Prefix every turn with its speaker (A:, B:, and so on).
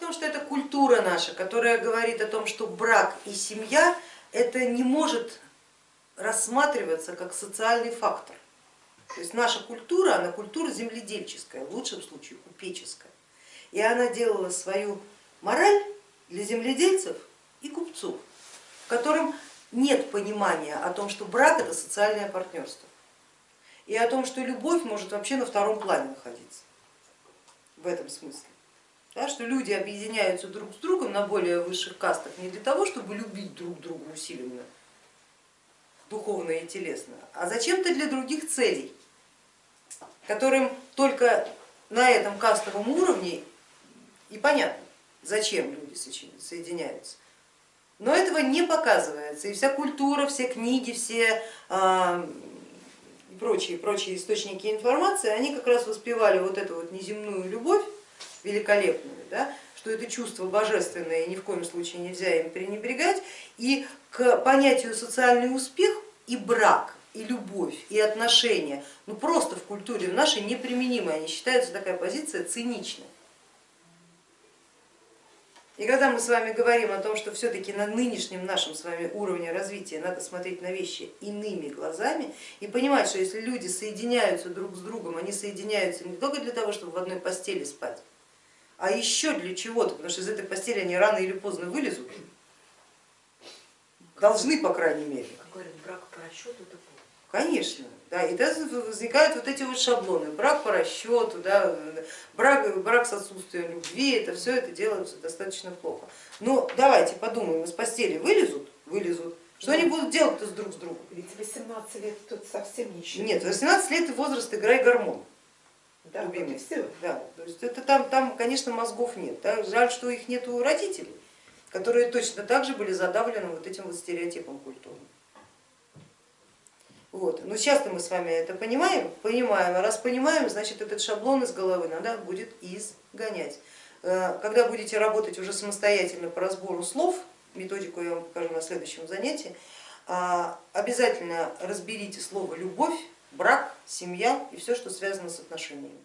A: Том, что это культура наша, которая говорит о том, что брак и семья это не может рассматриваться как социальный фактор. То есть наша культура, она культура земледельческая, в лучшем случае купеческая. И она делала свою мораль для земледельцев и купцов, в котором нет понимания о том, что брак это социальное партнерство и о том, что любовь может вообще на втором плане находиться в этом смысле. Да, что люди объединяются друг с другом на более высших кастах не для того, чтобы любить друг друга усиленно, духовно и телесно, а зачем-то для других целей, которым только на этом кастовом уровне и понятно, зачем люди соединяются. Но этого не показывается, и вся культура, все книги, все а, прочие, прочие источники информации, они как раз воспевали вот эту вот неземную любовь, великолепную, да, что это чувство божественное, ни в коем случае нельзя им пренебрегать, и к понятию социальный успех и брак, и любовь, и отношения, ну просто в культуре в нашей неприменимы, они считаются такая позиция циничной. И когда мы с вами говорим о том, что все-таки на нынешнем нашем с вами уровне развития надо смотреть на вещи иными глазами и понимать, что если люди соединяются друг с другом, они соединяются не только для того, чтобы в одной постели спать, а еще для чего-то, потому что из этой постели они рано или поздно вылезут, должны по крайней мере.
B: Как говорят, брак по расчету это
A: Конечно, да, и тогда возникают вот эти вот шаблоны, брак по расчету, да, брак, брак с отсутствием любви, это все это делается достаточно плохо. Но давайте подумаем, из постели вылезут, вылезут, что они будут делать-то друг с другом?
B: Ведь 18 лет тут совсем ничего.
A: Нет, 18 лет возраст играй гормон.
B: Да, любимый. все.
A: Да, то есть это там, там, конечно, мозгов нет. Да? Жаль, что их нет у родителей, которые точно так же были задавлены вот этим вот стереотипом культурным. Вот. Но сейчас мы с вами это понимаем, понимаем, а раз понимаем, значит этот шаблон из головы надо будет изгонять. Э, когда будете работать уже самостоятельно по разбору слов, методику я вам покажу на следующем занятии, а, обязательно разберите слово любовь, брак, семья и все, что связано с отношениями.